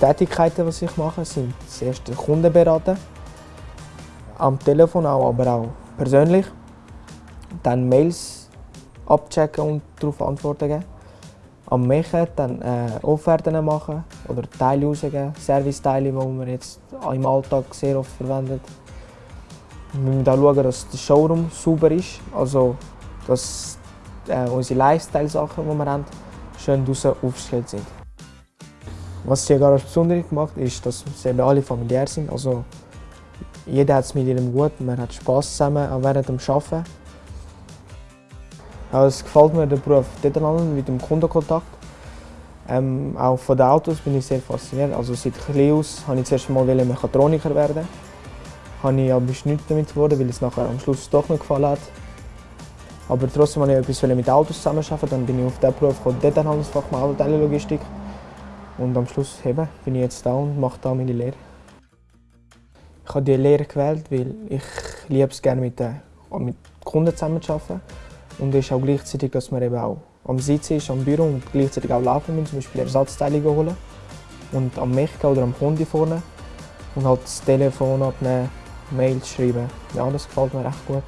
Tätigkeiten, die ich mache, sind das erste Kunden beraten. Am Telefon auch, aber auch persönlich. Dann Mails abchecken und darauf Antworten geben. Am Machen dann äh, Offerten machen oder Teile rausgeben, Serviceteile, die man jetzt im Alltag sehr oft verwendet. Wir müssen auch schauen, dass der Showroom sauber ist, also dass äh, unsere Lifestyle-Sachen, die wir haben, schön draußen aufgestellt sind. Was die Garage besonders gemacht ist, dass sie alle familiär sind. Also, jeder hat es mit jedem gut, man hat Spass zusammen, auch während dem Arbeiten. Also, es gefällt mir der Beruf dort mit dem Kundenkontakt. Ähm, auch von den Autos bin ich sehr fasziniert. Also seit klein aus wollte ich zuerst mal Mechatroniker werden. Habe ich aber nicht damit geworden, weil es nachher am Schluss doch nicht gefallen hat. Aber trotzdem wollte ich etwas mit Autos zusammenarbeiten. Dann bin ich auf diesen Beruf Detailhandelsfachmann Autoteillogistik. Und am Schluss eben, bin ich jetzt da und mache da meine Lehre. Ich habe diese Lehre gewählt, weil ich liebe es gerne mit, den, mit Kunden zusammenzuarbeiten. Und es ist auch gleichzeitig, dass man eben auch am Sitzen ist, am Büro und gleichzeitig auch laufen müssen, zum Beispiel Ersatzteile holen. Und am Mechka oder am Kunde vorne. Und halt das Telefon abnehmen, Mails schreiben. Ja, das gefällt mir echt gut.